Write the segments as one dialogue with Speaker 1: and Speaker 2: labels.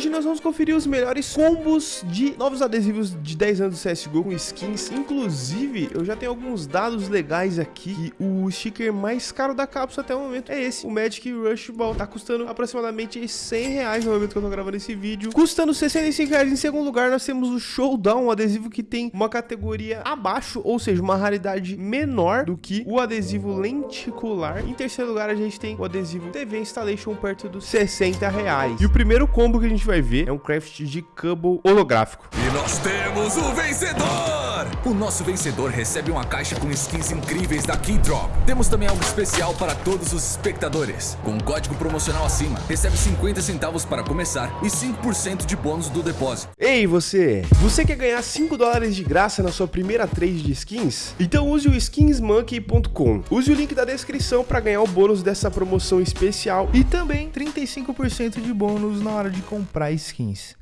Speaker 1: Hoje nós vamos conferir os melhores combos de novos adesivos de 10 anos do CSGO com skins. Inclusive, eu já tenho alguns dados legais aqui. O sticker mais caro da cápsula até o momento é esse, o Magic Rush Ball. Tá custando aproximadamente 100 reais no momento que eu tô gravando esse vídeo. Custando 65 reais. Em segundo lugar, nós temos o Showdown, um adesivo que tem uma categoria abaixo, ou seja, uma raridade menor do que o adesivo lenticular. Em terceiro lugar, a gente tem o adesivo TV Installation perto dos 60 reais. E o primeiro combo que a gente vai ver é um craft de Cubble holográfico.
Speaker 2: E nós temos o vencedor! O nosso vencedor recebe uma caixa com skins incríveis da Keydrop. Temos também algo especial para todos os espectadores. Com um código promocional acima, recebe 50 centavos para começar e 5% de bônus do depósito.
Speaker 1: Ei, você! Você quer ganhar 5 dólares de graça na sua primeira trade de skins? Então use o skinsmonkey.com. Use o link da descrição para ganhar o bônus dessa promoção especial
Speaker 3: e também 35% de bônus na hora de comprar skins.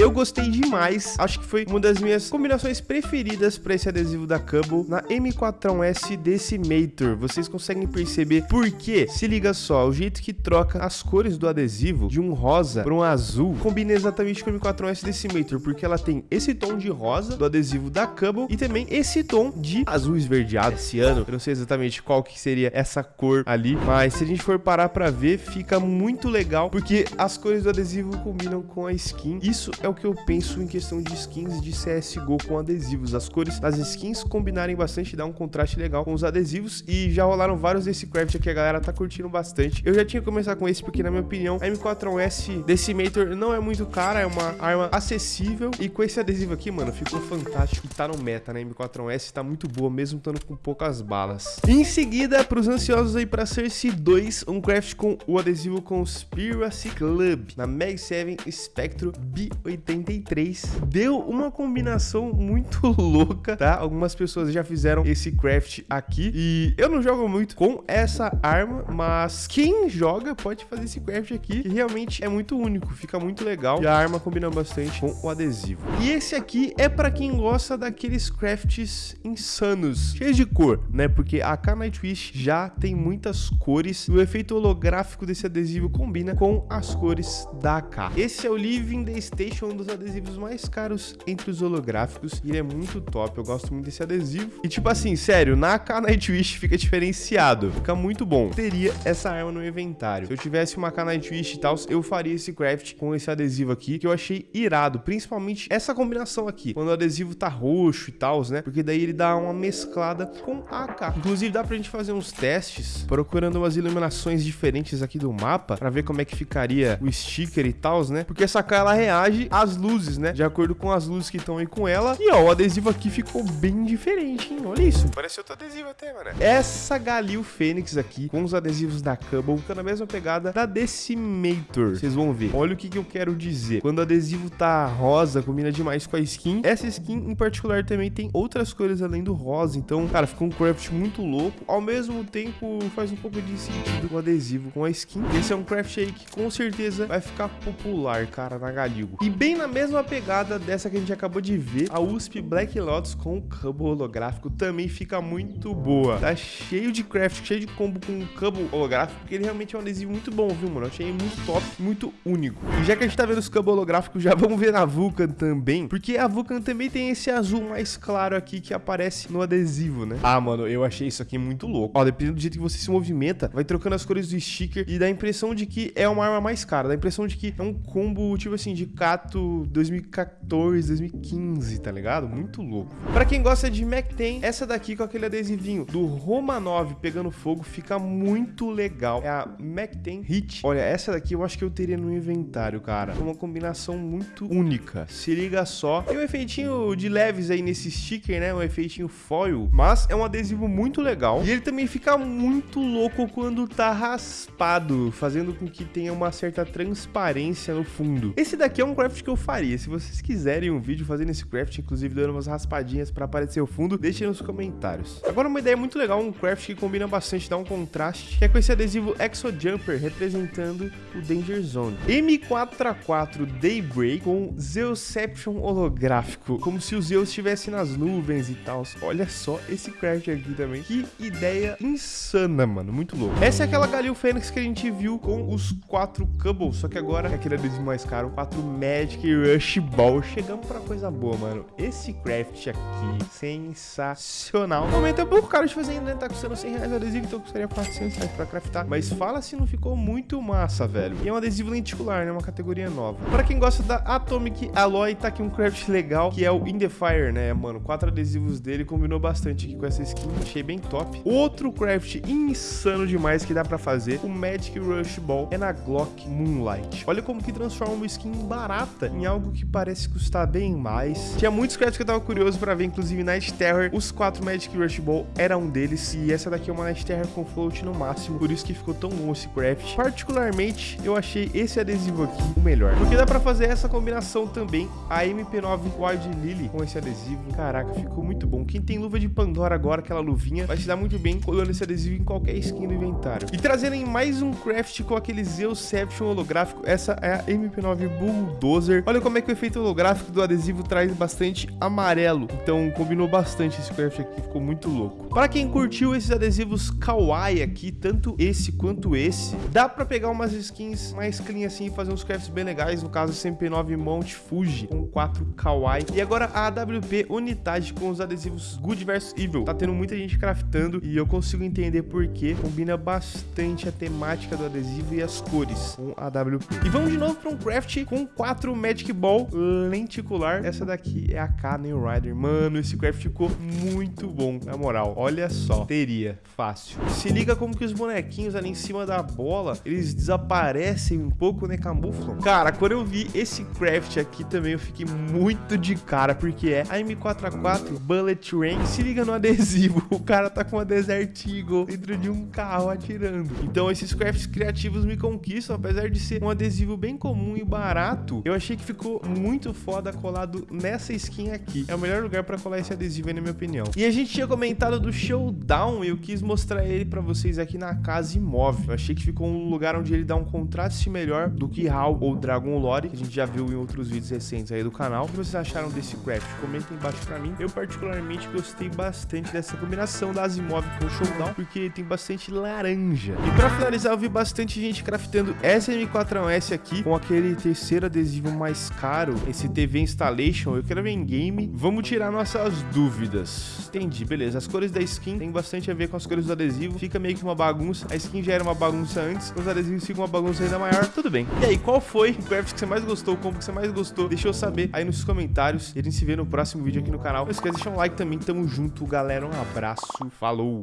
Speaker 1: Eu gostei demais, acho que foi uma das minhas combinações preferidas para esse adesivo da Cubble na M4S Decimator. Vocês conseguem perceber por quê? Se liga só, o jeito que troca as cores do adesivo de um rosa para um azul combina exatamente com a M4S Decimator, porque ela tem esse tom de rosa do adesivo da Cubble e também esse tom de azul esverdeado esse ano. Eu não sei exatamente qual que seria essa cor ali, mas se a gente for parar para ver, fica muito legal, porque as cores do adesivo combinam com a skin. Isso é o que eu penso em questão de skins de CSGO com adesivos. As cores das skins combinarem bastante, dá um contraste legal com os adesivos e já rolaram vários desse craft aqui, a galera tá curtindo bastante. Eu já tinha que começar com esse porque, na minha opinião, a M4S Decimator não é muito cara, é uma arma acessível e com esse adesivo aqui, mano, ficou fantástico e tá no meta, né? M4S tá muito boa, mesmo estando com poucas balas. Em seguida, pros ansiosos aí pra Cersei 2, um craft com o adesivo Conspiracy Club na Mag 7 Spectro B8 83 deu uma combinação muito louca, tá? Algumas pessoas já fizeram esse craft aqui e eu não jogo muito com essa arma, mas quem joga pode fazer esse craft aqui, que realmente é muito único, fica muito legal e a arma combina bastante com o adesivo. E esse aqui é para quem gosta daqueles crafts insanos, cheios de cor, né? Porque a K Nightwish já tem muitas cores e o efeito holográfico desse adesivo combina com as cores da AK. Esse é o Living the Station um dos adesivos mais caros entre os holográficos. E ele é muito top, eu gosto muito desse adesivo. E tipo assim, sério, na K Nightwish fica diferenciado, fica muito bom. Teria essa arma no inventário. Se eu tivesse uma K Nightwish e tal, eu faria esse craft com esse adesivo aqui, que eu achei irado. Principalmente essa combinação aqui, quando o adesivo tá roxo e tal, né? Porque daí ele dá uma mesclada com a AK. Inclusive dá pra gente fazer uns testes, procurando umas iluminações diferentes aqui do mapa, pra ver como é que ficaria o sticker e tal, né? Porque essa AK, ela reage as luzes, né? De acordo com as luzes que estão aí com ela. E ó, o adesivo aqui ficou bem diferente, hein? Olha isso. Parece outro adesivo até, mano. Essa Galil Fênix aqui, com os adesivos da Cubble, fica na mesma pegada da Decimator. Vocês vão ver. Olha o que, que eu quero dizer. Quando o adesivo tá rosa, combina demais com a skin. Essa skin, em particular, também tem outras cores além do rosa. Então, cara, ficou um craft muito louco. Ao mesmo tempo, faz um pouco de sentido o adesivo com a skin. Esse é um craft aí que, com certeza, vai ficar popular, cara, na Galil. E bem na mesma pegada dessa que a gente acabou de ver, a USP Black Lotus com o cubo holográfico também fica muito boa. Tá cheio de craft, cheio de combo com o cubo holográfico, porque ele realmente é um adesivo muito bom, viu, mano? Eu achei muito top, muito único. E já que a gente tá vendo os cubos holográficos, já vamos ver a Vulcan também, porque a Vulcan também tem esse azul mais claro aqui que aparece no adesivo, né? Ah, mano, eu achei isso aqui muito louco. Ó, dependendo do jeito que você se movimenta, vai trocando as cores do sticker e dá a impressão de que é uma arma mais cara, dá a impressão de que é um combo, tipo assim, de cato 2014, 2015, tá ligado? Muito louco. Pra quem gosta de Mac 10, essa daqui com aquele adesivinho do Roma 9 pegando fogo fica muito legal. É a Mac 10 Hit. Olha, essa daqui eu acho que eu teria no inventário, cara. Uma combinação muito única. Se liga só. Tem um efeitinho de leves aí nesse sticker, né? Um efeitinho foil. Mas é um adesivo muito legal. E ele também fica muito louco quando tá raspado, fazendo com que tenha uma certa transparência no fundo. Esse daqui é um craft que eu faria. Se vocês quiserem um vídeo fazendo esse craft, inclusive dando umas raspadinhas pra aparecer o fundo, deixem nos comentários. Agora uma ideia muito legal, um craft que combina bastante, dá um contraste, que é com esse adesivo Exo Jumper, representando o Danger Zone. M4A4 Daybreak com Zeusception holográfico, como se o Zeus estivesse nas nuvens e tal. Olha só esse craft aqui também. Que ideia insana, mano. Muito louco. Essa é aquela Galil Fênix que a gente viu com os quatro Cubbles, só que agora é aquele adesivo mais caro, quatro Magic Rush Ball. Chegamos pra coisa boa, mano. Esse craft aqui, sensacional. No momento é pouco caro de fazer ainda, né? Tá custando 100 reais adesivo, então custaria 400 reais pra craftar. Mas fala se não ficou muito massa, velho. E é um adesivo lenticular, né? Uma categoria nova. Pra quem gosta da Atomic Alloy, tá aqui um craft legal, que é o In The Fire, né, mano? Quatro adesivos dele, combinou bastante aqui com essa skin, achei bem top. Outro craft insano demais que dá pra fazer, o Magic Rush Ball, é na Glock Moonlight. Olha como que transforma uma skin barata em algo que parece custar bem mais. Tinha muitos crafts que eu tava curioso pra ver, inclusive Night Terror, os quatro Magic Rush Ball era um deles, e essa daqui é uma Night Terror com float no máximo, por isso que ficou tão bom esse craft. Particularmente, eu achei esse adesivo aqui o melhor, porque dá pra fazer essa combinação também, a MP9 Wild Lily com esse adesivo. Caraca, ficou muito bom. Quem tem luva de Pandora agora, aquela luvinha, vai se dar muito bem colando esse adesivo em qualquer skin do inventário. E trazendo em mais um craft com aquele Zeusception holográfico, essa é a MP9 Bulldozer. Olha como é que o efeito holográfico do adesivo traz bastante amarelo, então combinou bastante esse craft aqui, ficou muito louco. Para quem curtiu esses adesivos kawaii aqui, tanto esse quanto esse, dá pra pegar umas skins mais clean assim e fazer uns crafts bem legais, no caso esse MP9 Mount Fuji com 4 kawaii. E agora a AWP Unidade com os adesivos Good vs Evil. Tá tendo muita gente craftando e eu consigo entender por que combina bastante a temática do adesivo e as cores com a AWP. E vamos de novo para um craft com 4 Magic Ball lenticular. Essa daqui é a K New Rider. Mano, esse craft ficou muito bom, na moral. Olha só, teria, fácil. Se liga como que os bonequinhos ali em cima da bola, eles desaparecem um pouco, né, camuflam. Cara, quando eu vi esse craft aqui também, eu fiquei muito de cara, porque é a M4A4 Bullet Rain. Se liga no adesivo, o cara tá com uma Desert Eagle dentro de um carro atirando. Então esses crafts criativos me conquistam, apesar de ser um adesivo bem comum e barato, eu achei que ficou muito foda colado nessa skin aqui. É o melhor lugar pra colar esse adesivo na minha opinião. E a gente tinha comentado do Showdown e eu quis mostrar ele pra vocês aqui na casa imóvel. Eu achei que ficou um lugar onde ele dá um contraste melhor do que HAL ou Dragon Lore, que a gente já viu em outros vídeos recentes aí do canal. O que vocês acharam desse craft? Comentem embaixo pra mim. Eu particularmente gostei bastante dessa combinação da Asimov com o Showdown, porque tem bastante laranja. E pra finalizar, eu vi bastante gente craftando essa M4S aqui com aquele terceiro adesivo mais caro, esse TV Installation. Eu quero ver em game. Vamos tirar nossas dúvidas. Entendi, beleza. As cores da skin tem bastante a ver com as cores do adesivo. Fica meio que uma bagunça. A skin já era uma bagunça antes, os adesivos ficam uma bagunça ainda maior. Tudo bem. E aí, qual foi o craft que você mais gostou? O combo que você mais gostou? Deixa eu saber aí nos comentários. E a gente se vê no próximo vídeo aqui no canal. Não esqueça de deixar um like também. Tamo junto, galera. Um abraço. Falou!